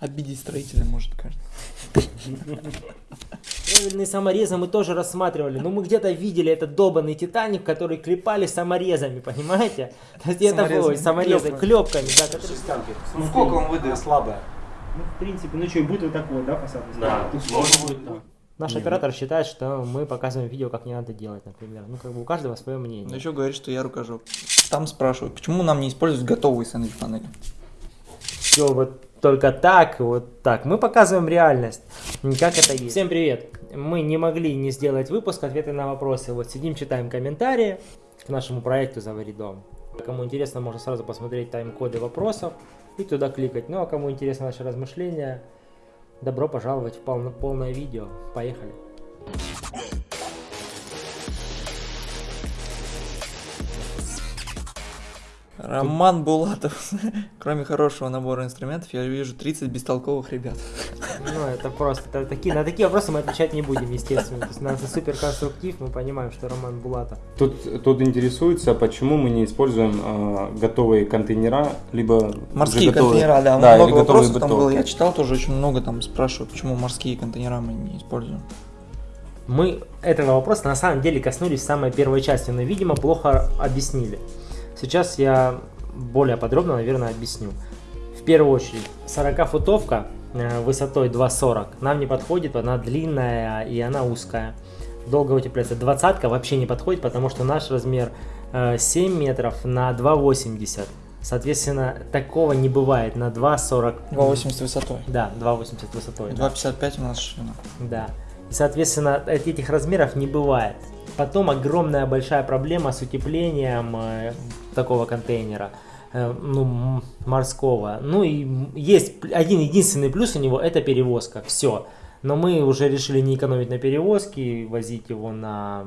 Обидеть строителя может каждый. Правильные саморезы мы тоже рассматривали. Но мы где-то видели этот долбанный Титаник, который клепали саморезами, понимаете? То есть это ой, саморезы, клепками. да, которые... Ну сколько он выдает? Слабая. Ну, в принципе, ну что, и будет вот такой, да, фасад? Да, может быть, да. Наш оператор считает, что мы показываем видео, как не надо делать, например. Ну, как бы у каждого свое мнение. Да еще говорит, что я рукожоп. Там спрашивают, почему нам не использовать готовые сэндвич панели? Все вот только так, вот так. Мы показываем реальность, как это есть. Всем привет. Мы не могли не сделать выпуск, ответы на вопросы. Вот сидим, читаем комментарии к нашему проекту «Завари дом». Кому интересно, можно сразу посмотреть тайм-коды вопросов и туда кликать. Ну а кому интересно наши размышления, добро пожаловать в полно- полное видео. Поехали. Роман Булатов. Кроме хорошего набора инструментов, я вижу 30 бестолковых ребят. Ну, это просто, это такие, на такие вопросы мы отвечать не будем, естественно. То есть у нас супер конструктив, мы понимаем, что Роман Булатов. Тут, тут интересуется, почему мы не используем а, готовые контейнера, либо Морские готовые- контейнера, да, да много или готовые вопросов там было. Я читал тоже очень много, там спрашивают, почему морские контейнера мы не используем. Мы этого вопроса на самом деле коснулись в самой первой части, но, видимо, плохо объяснили. Сейчас я более подробно, наверное, объясню. В первую очередь, 40-футовка э, высотой 2,40 нам не подходит, она длинная и она узкая. Долго утепляется. Двадцатка вообще не подходит, потому что наш размер э, 7 метров на 2,80. Соответственно, такого не бывает на 2,40. 2,80 высотой. Да, 2,80 высотой. да. 2,55 у нас ширина. Да. И, соответственно, эт- этих размеров не бывает. Потом огромная большая проблема с утеплением э, такого контейнера, э, ну, морского. Ну и есть один единственный плюс у него это перевозка. Все. Но мы уже решили не экономить на перевозке, возить его на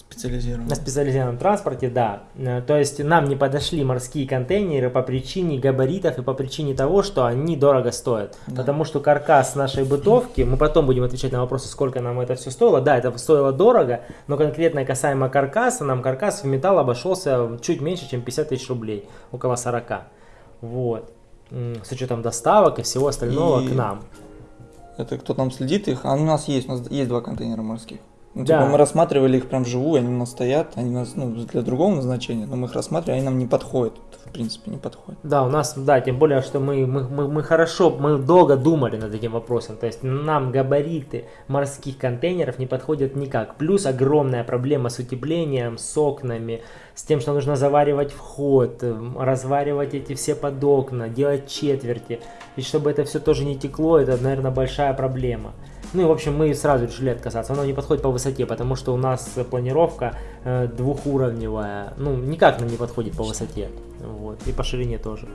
Специализированная. на специализированном транспорте, да. Э, То есть нам не подошли морские контейнеры по причине габаритов и по причине того, что они дорого стоят. Да. Потому что каркас нашей бытовки, мы потом будем отвечать на вопросы, сколько нам это все стоило. Да, это стоило дорого, но конкретно касаемо каркаса, нам каркас в металл обошелся чуть меньше, чем 50 тысяч рублей, около 40. Вот. С учетом доставок и всего остального И- к нам. Это кто там следит их? А у нас есть, у нас есть два контейнера морских. Ну, Да. типа, мы рассматривали их прям вживую, они у нас стоят, они у нас ну, для другого назначения, но мы их рассматривали, они нам не подходят. В принципе, не подходят. Да, у нас, да, тем более, что мы, мы, мы, мы хорошо, мы долго думали над этим вопросом. То есть нам габариты морских контейнеров не подходят никак. Плюс огромная проблема с утеплением, с окнами, с тем, что нужно заваривать вход, эм, разваривать эти все под окна, делать четверти. И чтобы это все тоже не текло, это, наверное, большая проблема. Ну и, в общем, мы сразу решили отказаться. Оно не подходит по высоте, потому что у нас планировка э, двухуровневая. Ну, никак нам не подходит по высоте. Вот. И по ширине тоже.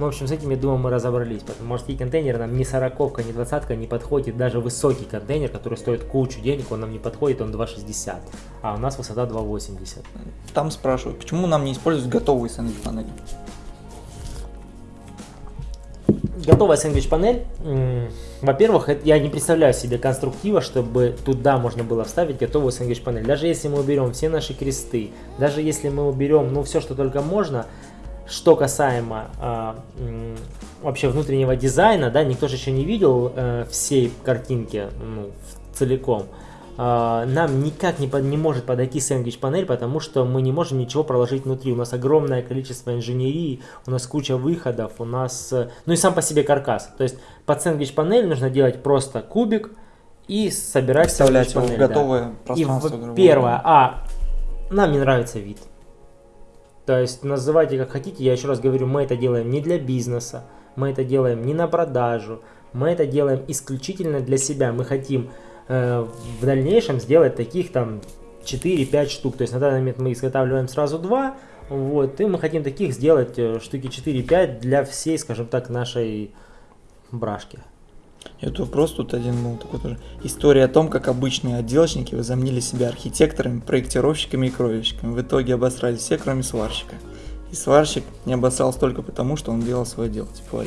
Ну, в общем, с этим, я думаю, мы разобрались. Потому морские контейнеры нам ни сороковка, ни двадцатка не подходит. Даже высокий контейнер, который стоит кучу денег, он нам не подходит, он 2,60. А у нас высота 2,80. Там спрашивают, почему нам не использовать готовые сэндвич панели? Готовая сэндвич-панель. Во-первых, я не представляю себе конструктива, чтобы туда можно было вставить готовую сэндвич-панель. Даже если мы уберем все наши кресты, даже если мы уберем, ну, все, что только можно, что касаемо м, вообще внутреннего дизайна, да, никто же еще не видел э, всей картинки ну, целиком. А, нам никак не, под- не может подойти сэндвич-панель, потому что мы не можем ничего проложить внутри. У нас огромное количество инженерии, у нас куча выходов, у нас... э, Ну и сам по себе каркас. То есть под сэндвич-панель нужно делать просто кубик и собирать Вставлять его в сэндвич-панель, да. готовое И в- первое, а нам не нравится вид. То есть называйте как хотите, я еще раз говорю, мы это делаем не для бизнеса, мы это делаем не на продажу, мы это делаем исключительно для себя. Мы хотим э, в дальнейшем сделать таких там 4-5 штук. То есть на данный момент мы изготавливаем сразу два, вот, и мы хотим таких сделать э, штуки 4-5 для всей, скажем так, нашей брашки. Вот вопрос тут один был такой тоже. История о том, как обычные отделочники возомнили себя архитекторами, проектировщиками и кровельщиками. В итоге обосрались все, кроме сварщика. И сварщик не обосрался только потому, что он делал свое дело, типа.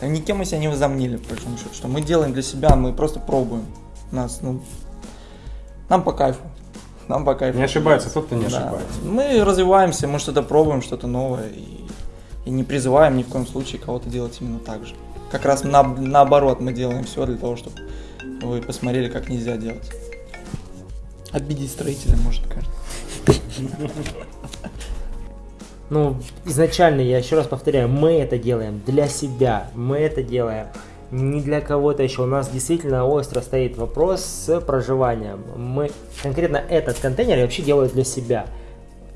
А Никем мы себя не возомнили, по. Что мы делаем для себя, мы просто пробуем. Нас, ну, нам по кайфу. Нам по кайфу. Не ошибается тот, кто не Да. ошибается. Мы развиваемся, мы что-то пробуем, что-то новое. И И не призываем ни в коем случае кого-то делать именно так же. Как раз на, наоборот мы делаем все для того, чтобы вы посмотрели, как нельзя делать. Обидеть строителя может кажется. Ну, изначально, я еще раз повторяю, мы это делаем для себя, мы это делаем не для кого-то еще. У нас действительно остро стоит вопрос с проживанием. Мы конкретно этот контейнер я вообще делаю для себя.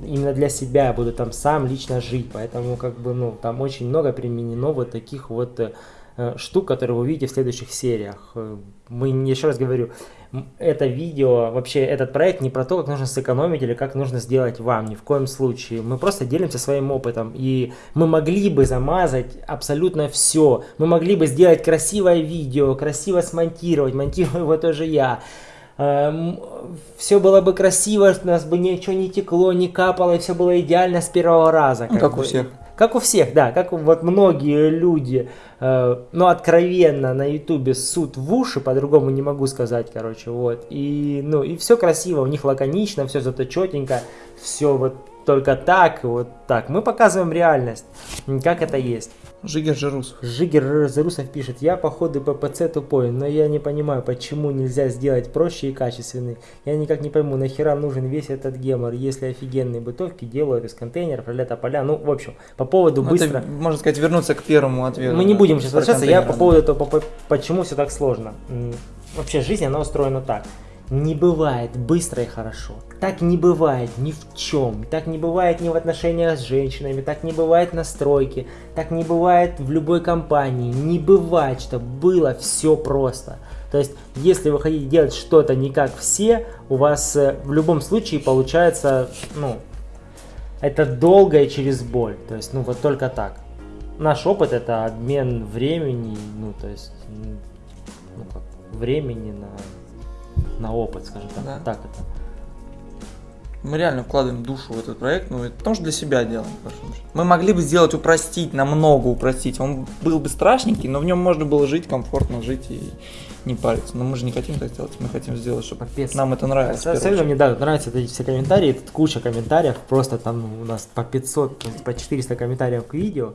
Именно для себя я буду там сам лично жить, поэтому как бы, ну, там очень много применено вот таких вот э, штук, которые вы увидите в следующих сериях. Э, мы, еще раз говорю, это видео, вообще этот проект не про то, как нужно сэкономить или как нужно сделать вам, ни в коем случае. Мы просто делимся своим опытом, и мы могли бы замазать абсолютно все. Мы могли бы сделать красивое видео, красиво смонтировать, монтирую его тоже я. Эм, все было бы красиво, у нас бы ничего не текло, не капало, и все было идеально с первого раза. Ну, как, как у всех. Как у всех, да, как вот многие люди, э, ну, откровенно на ютубе суд в уши, по-другому не могу сказать, короче, вот. И, ну, и все красиво, у них лаконично, все зато четенько, все вот только так, вот так. Мы показываем реальность, как это есть. Жигер Жирусов. Жигер Зарусов пишет, я по ходу ППЦ тупой, но я не понимаю, почему нельзя сделать проще и качественный. Я никак не пойму, нахера нужен весь этот гемор, если офигенные бытовки делают из контейнеров, ролета поля. Ну, в общем, по поводу Ну, быстро... это, можно сказать, вернуться к первому ответу. Мы не да, будем сейчас возвращаться, я по поводу того, по- по- почему все так сложно. Вообще жизнь, она устроена так. Не бывает быстро и хорошо. Так не бывает ни в чем. Так не бывает ни в отношениях с женщинами, так не бывает на стройке, так не бывает в любой компании. Не бывает, что было все просто. То есть, если вы хотите делать что-то не как все, у вас э, в любом случае получается, ну, это долго и через боль. То есть, ну, вот только так. Наш опыт это обмен времени, ну, то есть, ну, как, времени на, на опыт, скажем так. Да. Так это. Мы реально вкладываем душу в этот проект, ну, это что для себя делаем. Мы могли бы сделать, упростить, намного упростить. Он был бы страшненький, но в нем можно было жить, комфортно жить и не париться. Но мы же не хотим так сделать, мы хотим сделать, чтобы Капец. нам это Особенно очередь. мне да, нравятся эти все комментарии, тут куча комментариев, просто там у нас по 500, то есть по 400 комментариев к видео.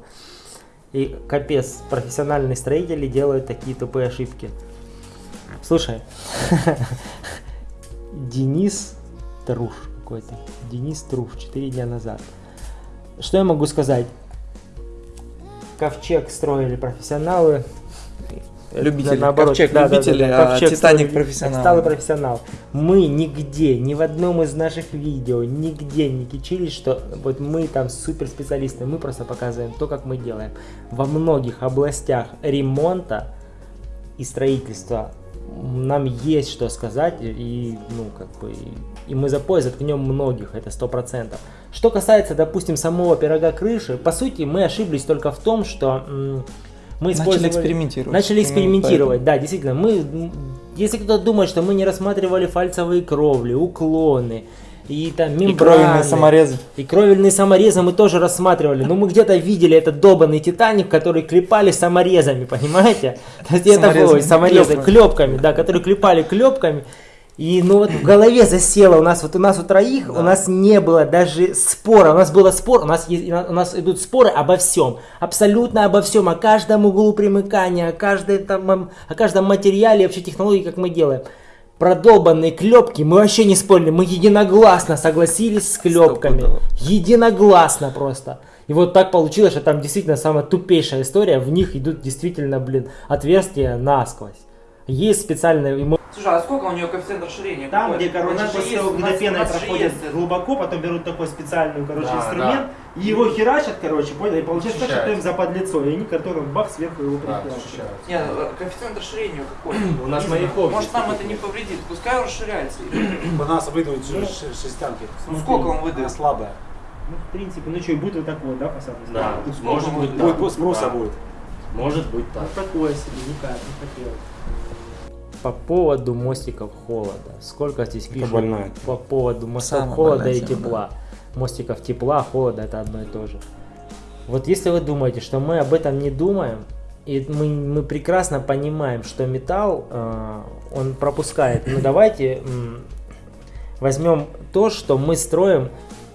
И капец, профессиональные строители делают такие тупые ошибки. Слушай, Денис Труш какой-то, Денис Труш, 4 дня назад. Что я могу сказать? Ковчег строили профессионалы. Любители. Да, наоборот, Ковчег да, да, да, любители, да, а Ковчег Титаник строили- профессионалы. Стал профессионал. Мы нигде, ни в одном из наших видео, нигде не кичились, что вот мы там суперспециалисты. Мы просто показываем то, как мы делаем. Во многих областях ремонта и строительства нам есть что сказать, и, ну, как бы, и, мы за пояс заткнем многих, это сто процентов. Что касается, допустим, самого пирога крыши, по сути, мы ошиблись только в том, что мы Начали экспериментировать. Начали экспериментировать, да, действительно. Мы, если кто-то думает, что мы не рассматривали фальцевые кровли, уклоны и там И мембраны, кровельные саморезы. и кровельные саморезы мы тоже рассматривали. Но мы где-то видели этот долбанный Титаник, который клепали саморезами, понимаете? То есть это ой, саморезы, клепками, да, которые клепали клепками. И ну вот в голове засело у нас, вот у нас у троих, у нас не было даже спора, у нас было спор, у нас, есть- у нас идут споры обо всем, абсолютно обо всем, о каждом углу примыкания, о, каждой, там, о каждом материале, вообще технологии, как мы делаем. Про долбанные клепки мы вообще не спорили, мы единогласно согласились с клепками. Единогласно просто. И вот так получилось, что там действительно самая тупейшая история, в них идут действительно, блин, отверстия насквозь. Есть специальные... Слушай, а сколько у нее коэффициент расширения? Там, Какой? где, короче, У нас же после того, когда пена проходит глубоко, потом берут такой специальный, короче, Да, инструмент, и его херачат, короче, понял, и получается так, что им запад лицо, и они картоном бах сверху его прихерачивают. Нет, э, коэффициент расширения какой? У нас Не знаю. маяков Может нам это не повредит, пускай он расширяется. У нас выдают шестянки. Ну сколько он выдает? слабая. Ну, в принципе, ну что, и будет вот такой, да, фасад? Да, сколько может быть Будет, так. спроса Да. будет. Может быть Ну, так. такое себе, никак, не хотелось. По поводу мостиков холода. Сколько здесь пишут? больная По поводу мостов Самая холода и тема, тепла. Мостиков тепла, холода это одно и то же. Вот если вы думаете, что мы об этом не думаем, и мы, мы прекрасно понимаем, что металл, э, он пропускает. Ну давайте м, возьмем то, что мы строим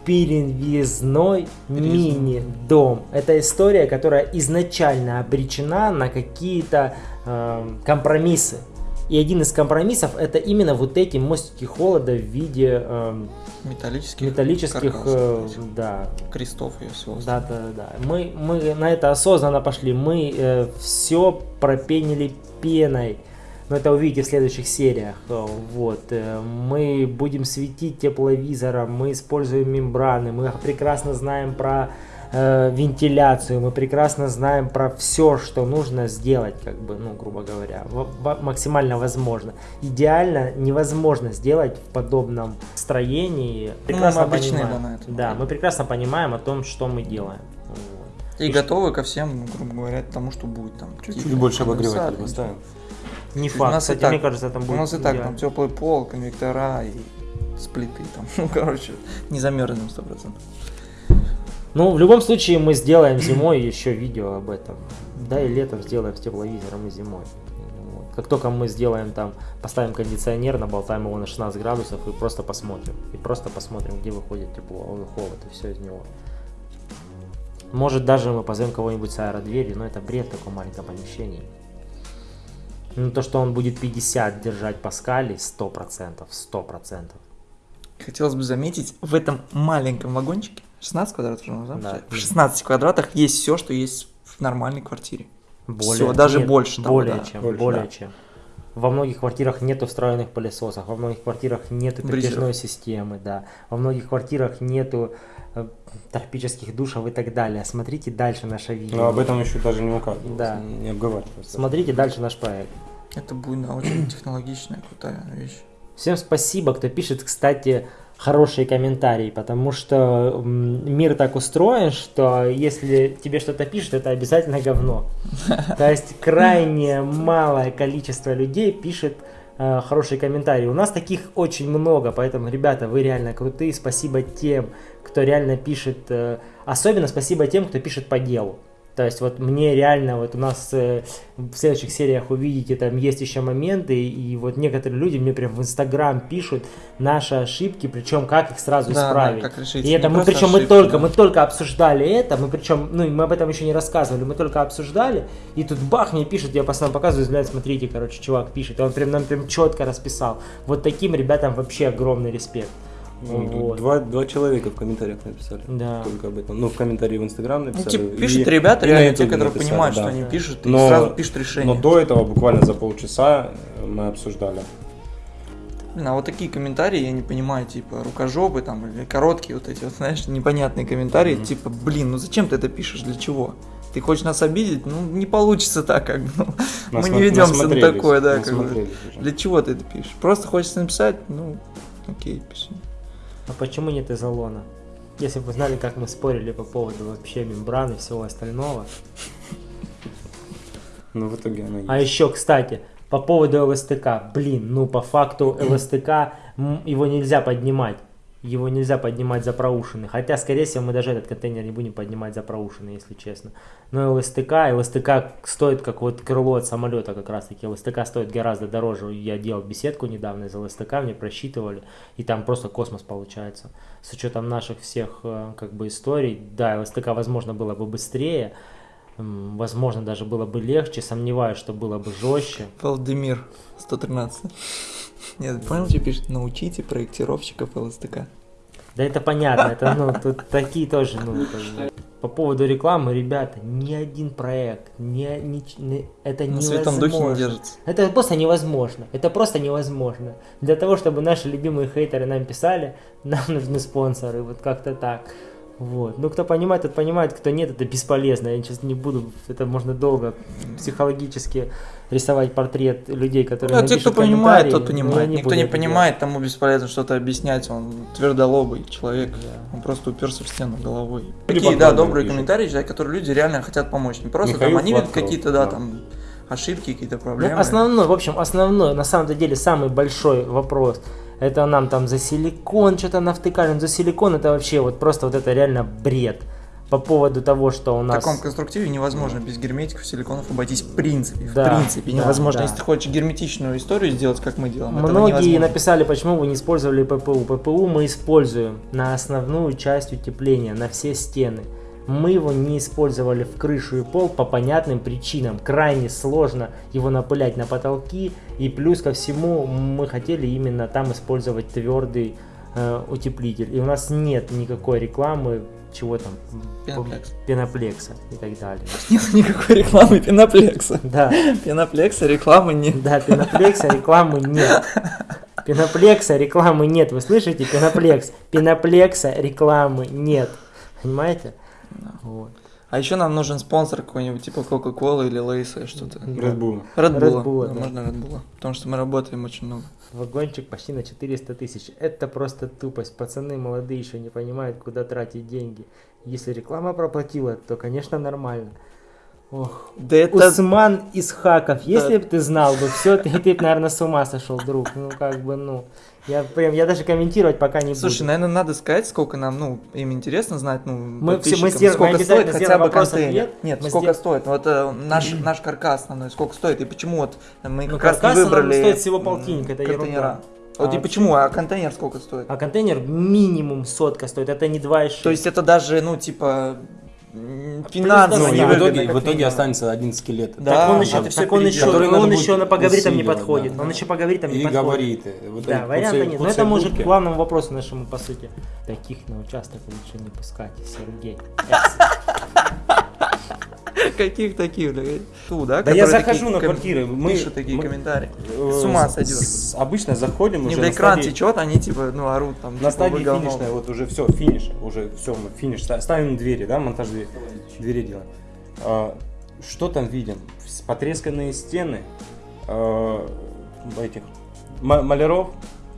перевезной мини-дом. Это история, которая изначально обречена на какие-то э, компромиссы. И один из компромиссов это именно вот эти мостики холода в виде э, Металлических, металлических, каркасов, э, да, крестов и всего. да, да, да. Мы, мы на это осознанно пошли. Мы все пропенили пеной. Но это увидите в следующих сериях. Э, Вот. э, Мы будем светить тепловизором, мы используем мембраны, мы прекрасно знаем про э, вентиляцию, мы прекрасно знаем про все, что нужно сделать, как бы, ну, грубо говоря, в- в- максимально возможно. Идеально невозможно сделать в подобном строении. Прекрасно мы обречены, понимаем- да, на это. да, мы прекрасно понимаем о том, что мы делаем. Вот. И готовы ко всем, ну, грубо говоря, тому, что будет там. Чуть-чуть больше конденсаты. обогревателя поставим. Не У факт, нас и кстати, так- мне кажется, там У будет нас и так идеально. там теплый пол, конвектора и сплиты там. Ну, короче, не замерзнем 100%. Ну, в любом случае, мы сделаем зимой еще видео об этом. Да, и летом сделаем с тепловизором и зимой. Как только мы сделаем там, поставим кондиционер, наболтаем его на 16 градусов и просто посмотрим. И просто посмотрим, где выходит тепло, а холод, и все из него. Может, даже мы позовем кого-нибудь с аэродверью, но это бред в таком маленьком помещении. Ну, то, что он будет 50 держать паскалей, 100%, 100%. Хотелось бы заметить, в этом маленьком вагончике, 16 квадратов, да? Да. В 16 квадратах есть все, что есть в нормальной квартире. Более, Всё, даже больше того, более да. чем, Больше, более да. чем. Во многих квартирах нету встроенных пылесосов, во многих квартирах нету Бризеров. передвижной системы, да. Во многих квартирах нету э, тропических душев и так далее. Смотрите дальше наше видео. Но об этом еще даже не указывалось, Да. не обговаривалось. Смотрите дальше наш проект. Это будет очень технологичная, крутая вещь. Всем спасибо, кто пишет, кстати, хорошие комментарии, потому что мир так устроен, что если тебе что-то пишут, это обязательно говно. То есть крайне малое количество людей пишет э, хорошие комментарии. У нас таких очень много, поэтому, ребята, вы реально крутые. Спасибо тем, кто реально пишет. э, особенно спасибо тем, кто пишет по делу. То есть вот мне реально, вот у нас э, в следующих сериях увидите, там есть еще моменты, и вот некоторые люди мне прям в Инстаграм пишут наши ошибки, причем как их сразу Да, да, исправить. как решить. И Не это мы, просто причем мы ошибки, только, да. мы только обсуждали это, мы причем, ну, и мы об этом еще не рассказывали, мы только обсуждали, и тут бах, мне пишет, я постоянно показываю, взгляд, смотрите, короче, чувак пишет, и он прям нам прям четко расписал. Вот таким ребятам вообще огромный респект. Ну, Вот. Два, два человека в комментариях написали. Да. Только об этом. Ну, в комментарии в Инстаграм Ну, написали. типа, и- пишут и ребята, на реально те, которые написали, понимают, да. что они пишут, и Но- сразу пишут решение. Но до этого буквально за полчаса э, мы обсуждали. Блин, а вот такие комментарии, я не понимаю, типа, рукожопы там, или короткие вот эти вот, знаешь, непонятные комментарии, типа, блин, ну зачем ты это пишешь, для чего? Ты хочешь нас обидеть? Ну, не получится так, как бы, ну, мы Насма- не ведемся на такое, да, как бы. Для чего ты это пишешь? Просто хочется написать, ну, окей, пиши. А почему нет изолона? Если бы вы знали, как мы спорили по поводу вообще мембран и всего остального. Но в итоге она есть. А еще, кстати, по поводу ЛСТК. Блин, ну по факту ЛСТК его нельзя поднимать. Его нельзя поднимать за проушины. Хотя, скорее всего, мы даже этот контейнер не будем поднимать за проушины, если честно. Но ЛСТК, ЛСТК стоит как вот крыло от самолета как раз таки. ЛСТК стоит гораздо дороже. Я делал беседку недавно из ЛСТК, мне просчитывали. И там просто космос получается. С учетом наших всех э, как бы историй. Да, ЛСТК, возможно, было бы быстрее. Возможно, даже было бы легче. Сомневаюсь, что было бы жестче. Валдемир, 113. Нет, понял, что пишет? Научите проектировщиков ЛСТК. Да это понятно, это ну тут такие тоже, ну по поводу рекламы, ребята, ни один проект, ни, ни- ни- это На невозможно. не держится. Это просто невозможно. Это просто невозможно. Для того, чтобы наши любимые хейтеры нам писали, нам нужны спонсоры. Вот как-то так. Вот. Ну, кто понимает, тот понимает, кто нет, это бесполезно. Я сейчас не буду, это можно долго психологически рисовать портрет людей, которые Ну, а те, кто понимает, тот понимает. не Никто не понимает, тому бесполезно что-то объяснять. Он твердолобый человек. Да. Он просто уперся в стену головой. Такие, да, добрые пишут. комментарии, читать, которые люди реально хотят помочь. Не просто Михаил там они видят какие-то, да, да. там ошибки, какие-то Ну, проблемы. основной, в общем, основной, на самом деле, самый большой вопрос, это нам там за силикон что-то навтыкали. Ну, За силикон это вообще вот просто вот это реально бред. по поводу того, что у В нас... таком конструктиве невозможно без герметиков, силиконов обойтись в принципе. Да, в принципе да, невозможно. да. Если ты хочешь герметичную историю сделать, как мы делаем, Многие написали, почему вы не использовали ППУ. ППУ мы используем на основную часть утепления, на все стены. Мы его не использовали в крышу и пол по понятным причинам. Крайне сложно его напылять на потолки. И плюс ко всему мы хотели именно там использовать твердый э, утеплитель. И у нас нет никакой рекламы чего там Пеноплекс. пеноплекса и так далее. Нет никакой рекламы пеноплекса. Да, Пеноплекса рекламы нет. да, пеноплекса рекламы нет. Пеноплекса рекламы нет. Вы слышите? Пеноплекс. Пеноплекса рекламы нет. Понимаете? Вот. А еще нам нужен спонсор какой-нибудь, типа Coca-Cola или Лейса что-то. Red Bull. Red Bull. Red Bull, да. Можно Red Bull. Потому что мы работаем очень много. Вагончик почти на 400 тысяч. Это просто тупость. Пацаны молодые еще не понимают, куда тратить деньги. Если реклама проплатила, то, конечно, нормально. Ох. Да это... Усман из Хаков, если бы ты знал бы все, ты, ты наверное, с ума сошел, друг. Ну, как бы, ну. Я прям, я даже комментировать пока не Слушай, буду. наверное, надо сказать, сколько нам, ну, им интересно знать, ну, Мы все- мы сделаем- мы сколько обязательно стоит хотя бы контейнер. Нет, Мы сколько сдел- стоит? Вот э, наш, наш каркас основной, сколько стоит, и почему вот мы Ну, как раз выбрали стоит всего полтинник, это контейнера. ерунда. Вот А и почему, а контейнер сколько стоит? А контейнер минимум сотка стоит, это не 2,6. То есть это даже, ну, типа, финансово Ну, и и в итоге, в итоге останется один скелет. Да, так он еще, всё так он еще, Который он еще на по габаритам не подходит. да. Он еще по габаритам не И подходит. габариты. Вот Да, варианта нет. Но это может к главному вопросу нашему, по сути. Таких на участок лучше не пускать, Сергей. Каких таких, блядь? Ту, да? Да я захожу на квартиры, мы- Пишут такие комментарии. Э, С ума с- сойдешь. с- Обычно заходим Не уже до экран стадии- течет, они типа, ну, орут там. На типа, стадии финишной, вот уже все, финиш, уже все, мы финиш, ста- ставим двери, да, монтаж двери, делаем. А, что там видим? Потресканные стены а, этих ма- маляров,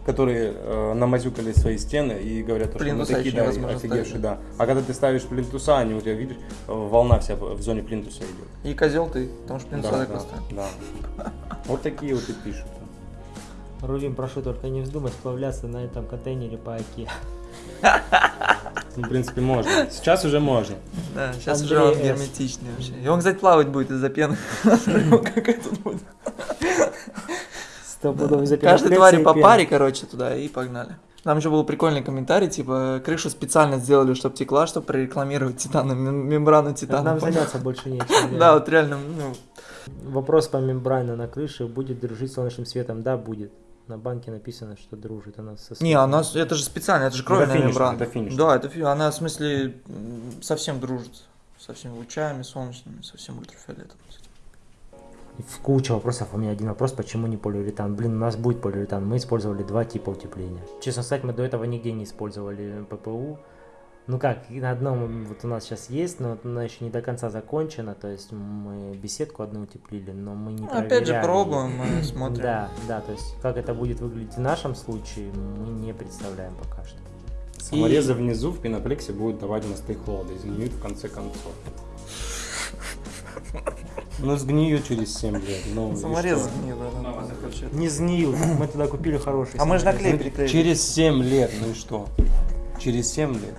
которые э, намазюкали свои стены и говорят, что мы такие, да, офигевшие, да. А когда ты ставишь плинтуса, они у тебя, видишь, э, волна вся в зоне плинтуса идет. И козел ты, потому что плинтуса Да, так да, поставил. да. Вот такие вот и пишут. Рувим, прошу только не вздумай сплавляться на этом контейнере по оке. Ну, в принципе, можно. Сейчас уже можно. Да, сейчас Андрей уже он герметичный вообще. И он, кстати, плавать будет из-за пены. Как это будет? Сто пудов из-за Каждой твари по паре, короче, туда и погнали. Там еще был прикольный комментарий, типа, крышу специально сделали, чтобы текла, чтобы прорекламировать титана, мем- мембрану титана. Нам заняться больше нечем. Да, вот реально, ну, Вопрос по мембране на крыше. Будет дружить с солнечным светом? Да, будет. На банке написано, что дружит она со не, она, это же специально, это же кровельная мембрана. это. Да, это фи- она, в смысле, совсем дружит со всеми лучами солнечными, со всем ультрафиолетом. В куча вопросов. У меня один вопрос, почему не полиуретан? Блин, у нас будет полиуретан. Мы использовали два типа утепления. Честно сказать, мы до этого нигде не использовали ППУ. Ну как, на одном вот у нас сейчас есть, но она еще не до конца закончена. То есть мы беседку одну утеплили, но мы не Опять же, проверяли. пробуем, мы смотрим. Да, да, то есть как это будет выглядеть в нашем случае, мы не представляем пока что. Саморезы внизу в пеноплексе будут давать мосты холода и сгниют в конце концов. Ну, сгниют через 7 лет. Ну, Саморез что? не сгниют, мы туда купили хороший. А мы же наклей приклеили. Через 7 лет, ну и что? Через 7 лет.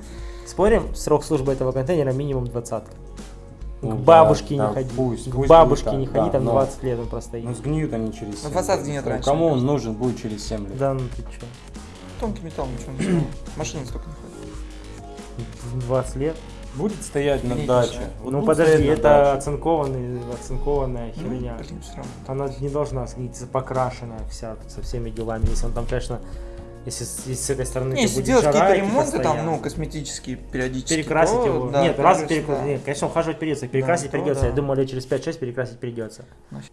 Спорим, срок службы этого контейнера минимум двадцатка. Ну К да, бабушке да, не ходи. пусть, К пусть бабушке будет не так, ходи, да, там но- 20 лет он простоит. Ну, сгниют они через 7 Ну, фасад лет. сгниет Ну, раньше, Кому он нужен будет через 7 лет? Да, ну ты чё. Тонкий металл, ничего не сделал. Машины столько не ходят. 20 лет. Будет стоять на Не даче. Вот ну подожди, это даче. оцинкованный, оцинкованная херня. Ну, блин, все равно. Она не должна сгнить, покрашенная вся со всеми делами. Если он там, конечно, если с, если с этой стороны Не, если будет делать какие-то ремонты, там, ну, косметические, периодически. перекрасить то, его. да, Нет, раз перекрасить. да. Нет, конечно, ухаживать придется. Перекрасить то придется. да. Я думаю, лет через 5-6 перекрасить придется.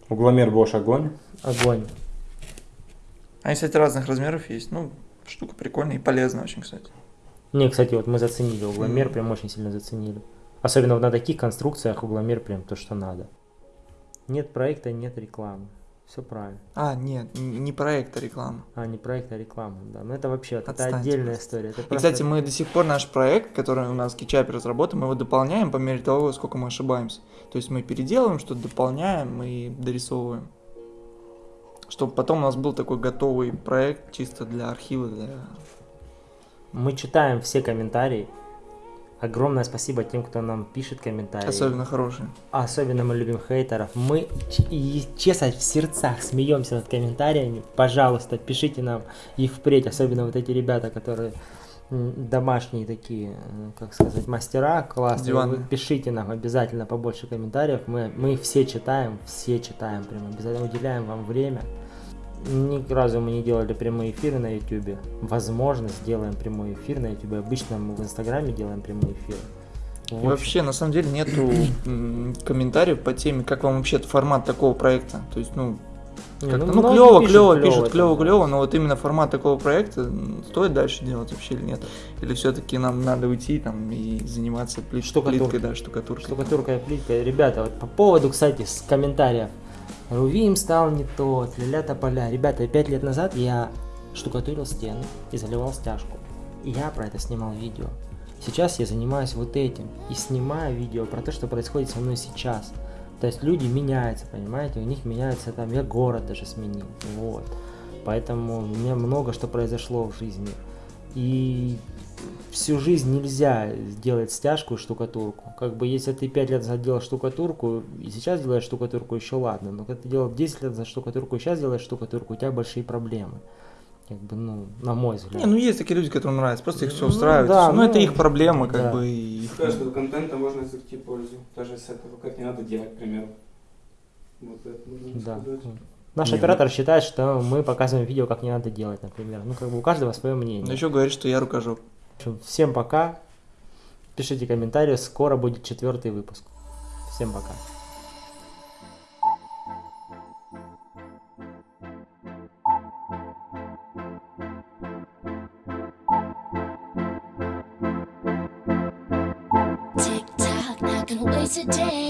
Угломер Bosch огонь. Огонь. Они, кстати, разных размеров есть. Ну, штука прикольная и полезная очень, кстати. Не, кстати, вот мы заценили угломер, прям очень сильно заценили. Особенно на таких конструкциях угломер прям то, что надо. Нет проекта, нет рекламы. Все правильно. А, нет, не проект, а реклама. А, не проект, а реклама, да. Но это вообще, это отдельная просто. история. Это И, просто- кстати, мы до сих пор наш проект, который у нас в Кичапе разработан, мы его дополняем по мере того, сколько мы ошибаемся. То есть мы переделываем, что-то дополняем и дорисовываем. Чтобы потом у нас был такой готовый проект чисто для архива, для... Мы читаем все комментарии. Огромное спасибо тем, кто нам пишет комментарии. Особенно хорошие. Особенно мы любим хейтеров. Мы, и, честно, в сердцах смеемся над комментариями. Пожалуйста, пишите нам их впредь. Особенно вот эти ребята, которые домашние такие, м, как сказать, мастера классные. Диванные. Вы пишите нам обязательно побольше комментариев. Мы, мы все читаем, все читаем прям. Обязательно уделяем вам время. Ни разу мы не делали прямые эфиры на YouTube. Возможно, сделаем прямой эфир на YouTube. Обычно мы в Инстаграме делаем прямые эфиры. И В общем, вообще, на самом деле, нету комментариев по теме, как вам вообще формат такого проекта. То есть, ну, как-то, ну, многие клево, пишут клево, пишут, клево, клево, но вот именно формат такого проекта стоит дальше делать вообще или нет? Или все-таки нам надо уйти там и заниматься плит- Штукатуркой. плиткой, да, штукатуркой. Штукатурка и плитка. Ребята, вот по поводу, кстати, с комментариев. Рувим стал не тот, ля тополя. Ребята, пять лет назад я штукатурил стены и заливал стяжку. И я про это снимал видео. Сейчас я занимаюсь вот этим и снимаю видео про то, что происходит со мной сейчас. То есть люди меняются, понимаете, у них меняется там, я город даже сменил, вот. Поэтому у меня много что произошло в жизни. И всю жизнь нельзя сделать стяжку и штукатурку. Как бы если ты 5 лет назад делал штукатурку, и сейчас делаешь штукатурку, еще ладно. Но когда ты делал 10 лет за штукатурку, и сейчас делаешь штукатурку, у тебя большие проблемы. Как бы, ну, на мой взгляд. Не, ну есть такие люди, которым нравится, просто их все Ну, устраивает. да, ну, это ну, их проблемы, как да. бы. их- С каждого контента можно извлекти пользу. Даже с этого, как не надо делать, к примеру. Вот это можно Да. сказать. Наш Не, оператор считает, что мы показываем видео, как не надо делать, например. Ну, как бы у каждого свое мнение. Но еще говорит, что я рукожоп. Всем пока. Пишите комментарии, скоро будет четвертый выпуск. Всем пока. Tick